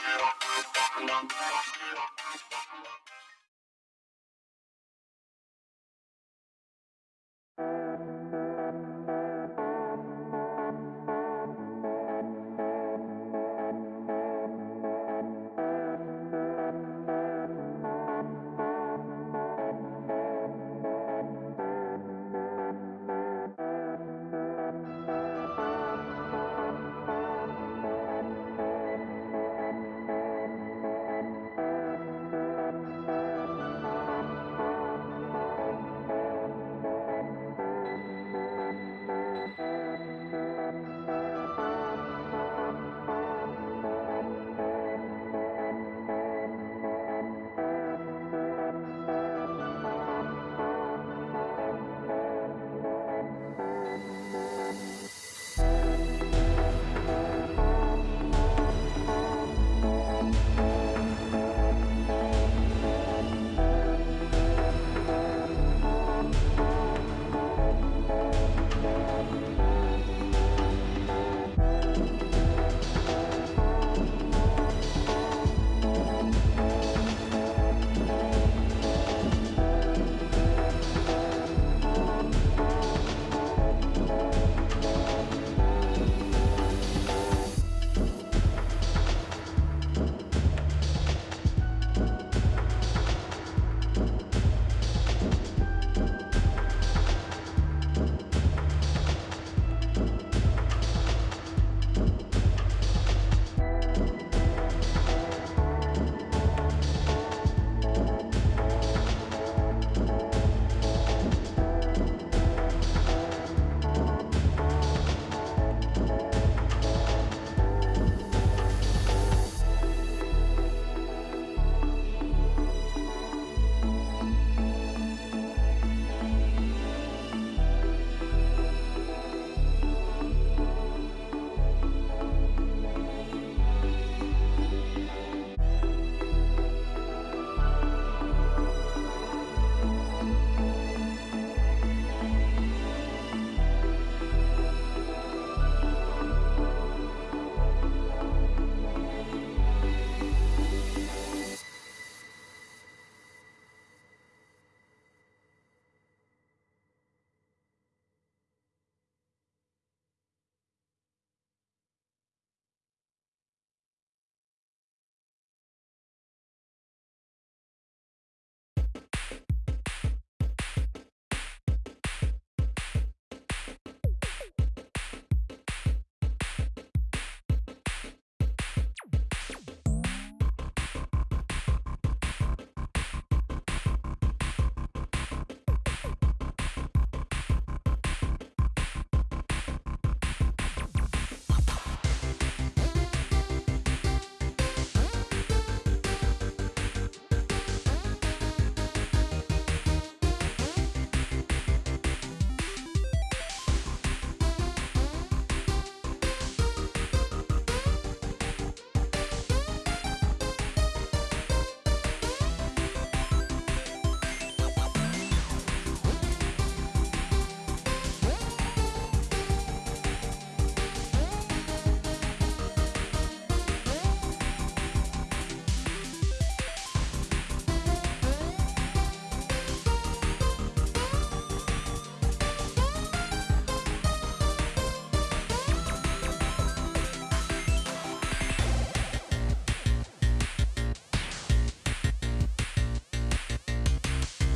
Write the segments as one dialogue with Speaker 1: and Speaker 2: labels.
Speaker 1: ファンクロスケートファンクロスケートファンクロスケートファンクロスケートファンクロスケート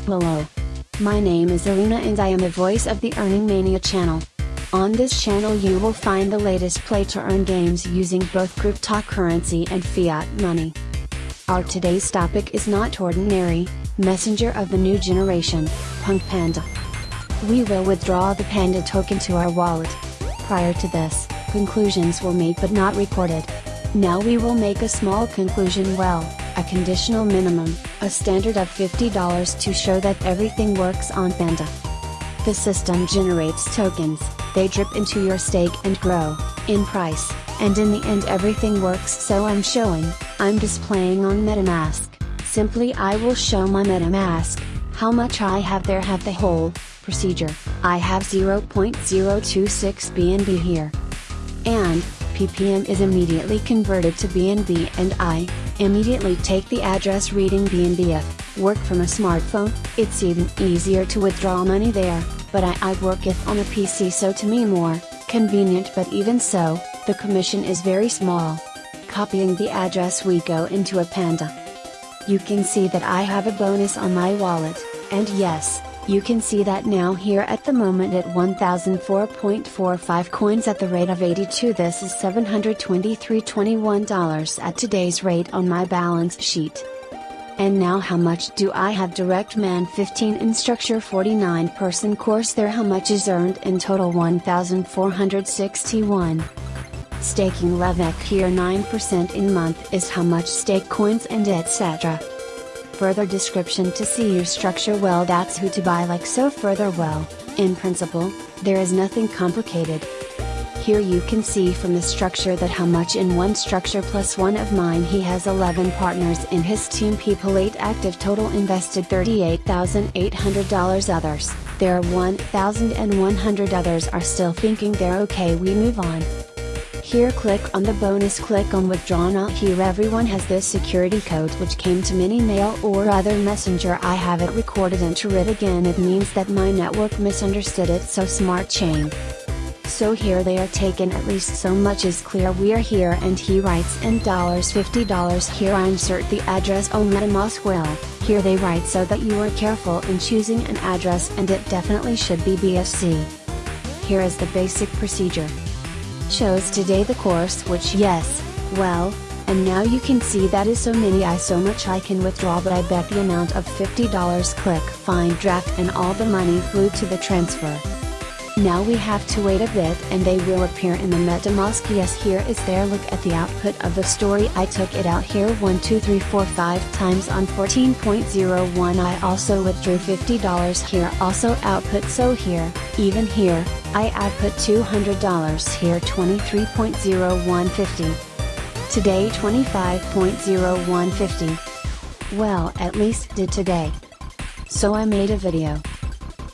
Speaker 1: Hello. My name is Arena and I am the voice of the Earning Mania channel. On this channel you will find the latest play to earn games using both cryptocurrency and fiat money. Our today's topic is not ordinary, messenger of the new generation, Punk Panda. We will withdraw the Panda token to our wallet. Prior to this, conclusions were made but not recorded. Now we will make a small conclusion well, a conditional minimum, a standard of $50 to show that everything works on Panda. The system generates tokens, they drip into your stake and grow, in price, and in the end everything works so I'm showing, I'm displaying on MetaMask, simply I will show my MetaMask, how much I have there have the whole, procedure, I have 0.026 BNB here. And, ppm is immediately converted to BNB and I, immediately take the address reading BNBF, work from a smartphone, it's even easier to withdraw money there, but I, I work if on a PC so to me more, convenient but even so, the commission is very small. Copying the address we go into a Panda. You can see that I have a bonus on my wallet, and yes, you can see that now here at the moment at 1004.45 coins at the rate of 82 this is $723.21 at today's rate on my balance sheet. And now how much do I have direct man 15 instructor 49 person course there how much is earned in total 1461. Staking Levek here 9% in month is how much stake coins and etc. Further description to see your structure well. That's who to buy like so further well, in principle, there is nothing complicated. Here you can see from the structure that how much in one structure plus one of mine. He has 11 partners in his team. People 8 active total invested $38,800 others, there are 1,100 others are still thinking they're okay. We move on. Here click on the bonus click on withdraw now here. Everyone has this security code which came to mini mail or other messenger. I have it recorded enter it again. It means that my network misunderstood it so smart chain. So here they are taken. At least so much is clear. We are here and he writes in dollars $50 here I insert the address. Oh MetaMask will, here they write so that you are careful in choosing an address and it definitely should be BSC. Here is the basic procedure chose today the course which yes, well, and now you can see that is so many I so much I can withdraw but I bet the amount of $50 click find draft and all the money flew to the transfer. Now we have to wait a bit and they will appear in the MetaMask yes here is there look at the output of the story I took it out here 1 2 3 4 5 times on 14.01 I also withdrew $50 here also output so here, even here, I output $200 here 23.0150. Today 25.0150. Well at least did today. So I made a video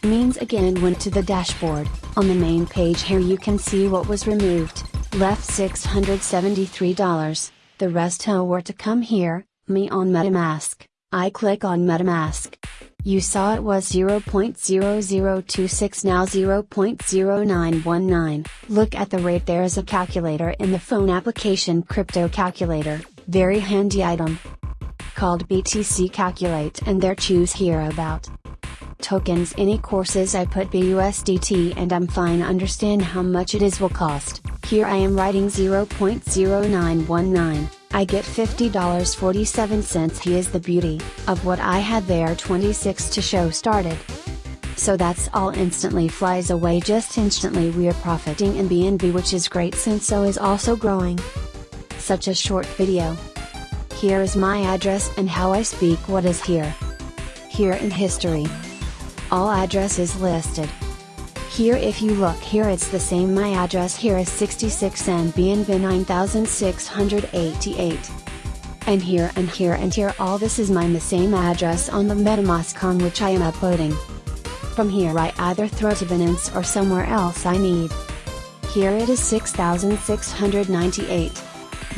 Speaker 1: means again went to the dashboard, on the main page here you can see what was removed, left $673, the rest were to come here, me on MetaMask, I click on MetaMask. You saw it was 0.0026 now 0.0919. Look at the rate there is a calculator in the phone application crypto calculator, very handy item. Called BTC Calculate and there choose here about tokens any courses I put BUSDT and I'm fine understand how much it is will cost, here I am writing 0.0919, I get $50.47 he is the beauty, of what I had there 26 to show started. So that's all instantly flies away just instantly we are profiting in BNB which is great since so is also growing. Such a short video. Here is my address and how I speak what is here. Here in history all addresses listed. Here if you look here it's the same my address here is 66 NBNB 9688. And here and here and here all this is mine the same address on the MetaMask on which I am uploading. From here I either throw to Binance or somewhere else I need. Here it is 6698.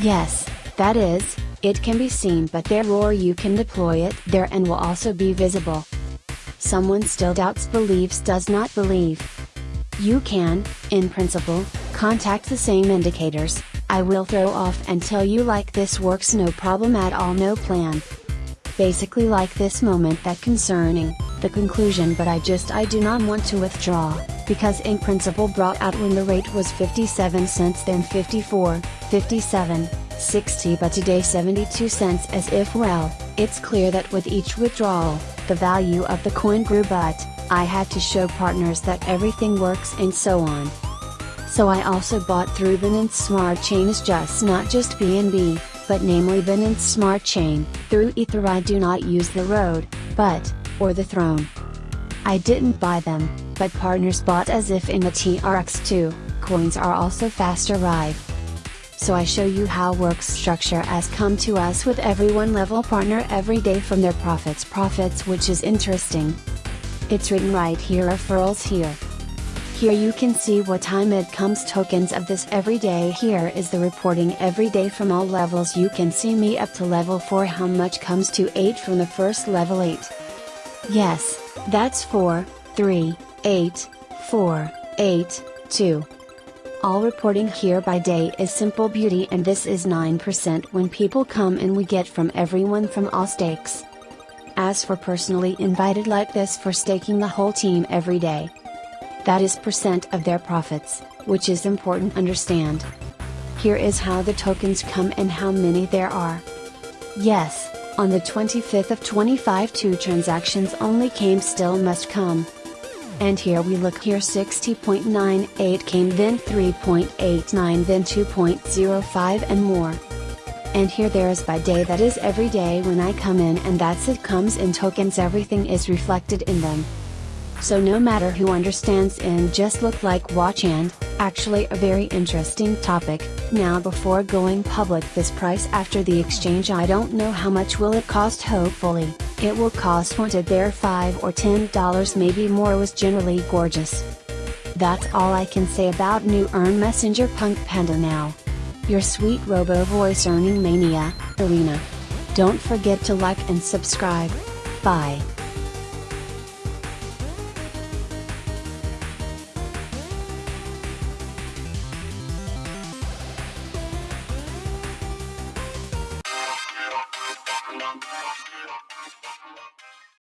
Speaker 1: Yes, that is, it can be seen but there or you can deploy it there and will also be visible. Someone still doubts believes does not believe. You can, in principle, contact the same indicators, I will throw off and tell you like this works no problem at all no plan. Basically like this moment that concerning, the conclusion but I just I do not want to withdraw, because in principle brought out when the rate was 57 cents then 54, 57, 60 but today 72 cents as if well, it's clear that with each withdrawal, the value of the coin grew but, I had to show partners that everything works and so on. So I also bought through Binance Smart Chain is just not just BNB, but namely Binance Smart Chain, through Ether I do not use the road, but, or the throne. I didn't buy them, but partners bought as if in the TRX2, coins are also fast arrive so I show you how works structure has come to us with every one level partner every day from their profits profits which is interesting. It's written right here referrals here. Here you can see what time it comes tokens of this every day. Here is the reporting every day from all levels. You can see me up to level 4 how much comes to 8 from the first level 8. Yes, that's 4, 3, 8, 4, 8, 2. All reporting here by day is simple beauty and this is 9% when people come and we get from everyone from all stakes. As for personally invited like this for staking the whole team every day. That is percent of their profits, which is important understand. Here is how the tokens come and how many there are. Yes, on the 25th of 25 two transactions only came still must come. And here we look here 60.98 came then 3.89 then 2.05 and more. And here there is by day that is every day when I come in and that's it comes in tokens everything is reflected in them. So no matter who understands in just look like watch and, actually a very interesting topic, now before going public this price after the exchange I don't know how much will it cost hopefully, it will cost wanted bear 5 or 10 dollars maybe more was generally gorgeous. That's all I can say about new Earn Messenger Punk Panda now. Your sweet robo voice earning mania, Arena. Don't forget to like and subscribe. Bye.